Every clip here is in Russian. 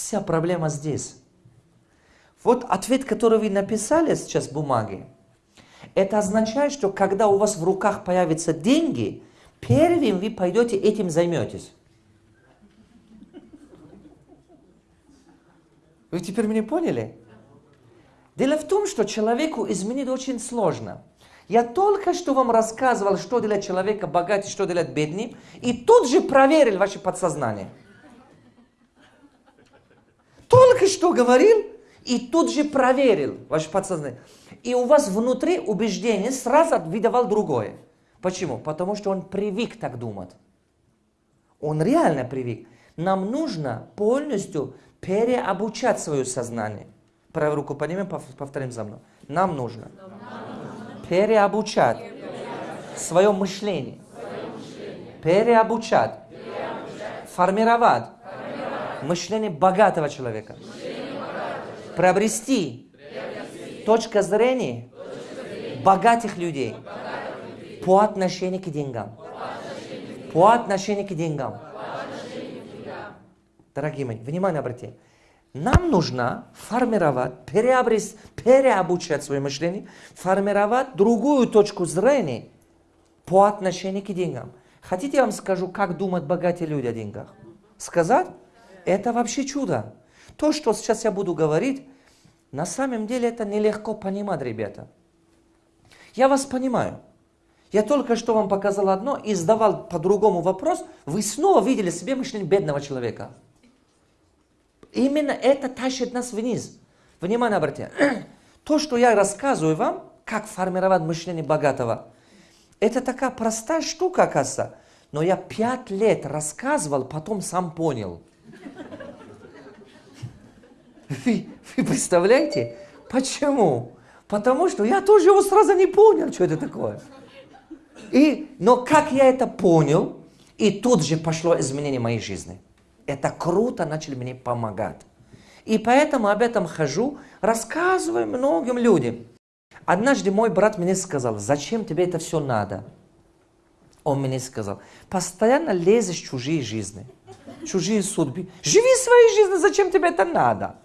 Вся проблема здесь. Вот ответ, который вы написали сейчас в бумаге, это означает, что когда у вас в руках появятся деньги, первым вы пойдете этим займетесь. Вы теперь меня поняли? Дело в том, что человеку изменить очень сложно. Я только что вам рассказывал, что для человека богатый, что для бедный, и тут же проверил ваше подсознание. Только что говорил, и тут же проверил ваше подсознание. И у вас внутри убеждение сразу выдавал другое. Почему? Потому что он привык так думать. Он реально привык. Нам нужно полностью переобучать свое сознание. Правую руку поднимем, повторим за мной. Нам нужно переобучать свое мышление. Переобучать. Формировать мышление богатого человека. Приобрести точка зрения богатых людей по отношению к деньгам. По отношению к деньгам. Дорогие мои, внимание обратите. Нам нужно формировать, переобрести, переобучать свое мышление, формировать другую точку зрения по отношению к деньгам. Хотите, я вам скажу, как думают богатые люди о деньгах? Сказать? Это вообще чудо. То, что сейчас я буду говорить, на самом деле это нелегко понимать, ребята. Я вас понимаю. Я только что вам показал одно и задавал по-другому вопрос. Вы снова видели себе мышление бедного человека. Именно это тащит нас вниз. Внимание обратите. То, что я рассказываю вам, как формировать мышление богатого, это такая простая штука, оказывается. Но я пять лет рассказывал, потом сам понял. Вы, вы представляете? Почему? Потому что я тоже его сразу не понял, что это такое. И, но как я это понял, и тут же пошло изменение моей жизни. Это круто, начали мне помогать. И поэтому об этом хожу, рассказываю многим людям. Однажды мой брат мне сказал, зачем тебе это все надо? Он мне сказал, постоянно лезешь в чужие жизни, чужие судьбы. Живи своей жизнью, зачем тебе это надо?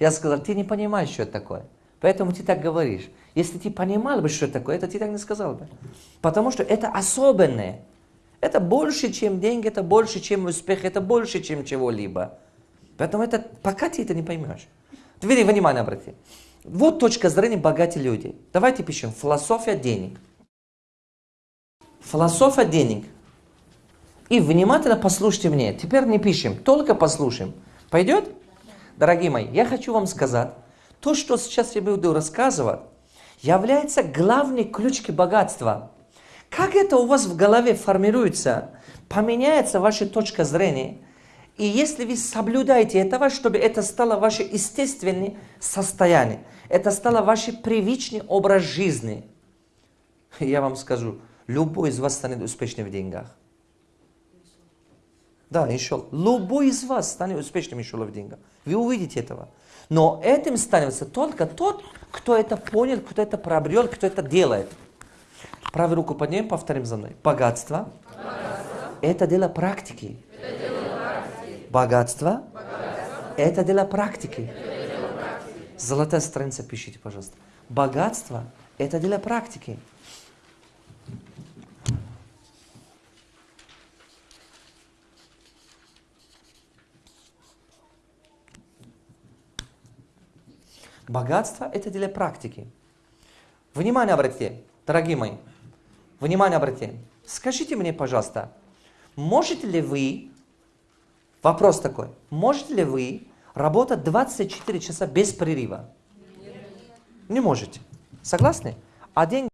Я сказал, ты не понимаешь, что это такое. Поэтому ты так говоришь. Если ты понимал бы, что это такое, это ты так не сказал бы. Потому что это особенное. Это больше, чем деньги, это больше, чем успех, это больше, чем чего-либо. Поэтому это, пока ты это не поймешь. Теперь внимание обрати. Вот точка зрения богатых людей. Давайте пишем. Философия денег. Философия денег. И внимательно послушайте мне. Теперь не пишем, только послушаем. Пойдет? Дорогие мои, я хочу вам сказать, то, что сейчас я буду рассказывать, является главной ключкой богатства. Как это у вас в голове формируется, поменяется ваша точка зрения, и если вы соблюдаете этого, чтобы это стало ваше естественное состояние, это стало ваш привычный образ жизни, я вам скажу, любой из вас станет успешным в деньгах. Да, еще. Любой из вас станет успешным еще в деньгах. Вы увидите этого. Но этим становится только тот, кто это понял, кто это приобрел, кто это делает. Правую руку поднимем, повторим за мной. Богатство. Богатство. Это дело практики. Это дело практики. Богатство. Богатство. Это дело практики. Практики. Золотая страница пишите, пожалуйста. Богатство – это дело практики. Богатство – это дело практики. Внимание обратите, дорогие мои. Внимание обратите. Скажите мне, пожалуйста, можете ли вы, вопрос такой, можете ли вы работать 24 часа без прерыва? Нет. Не можете. Согласны? А деньги